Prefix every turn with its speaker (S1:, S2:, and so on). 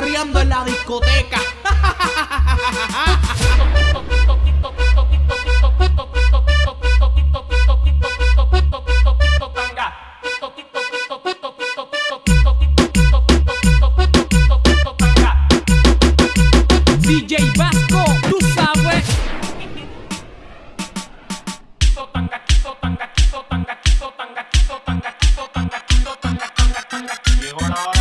S1: perreando en la discoteca.
S2: DJ tú sabes.
S3: Llegó la hora.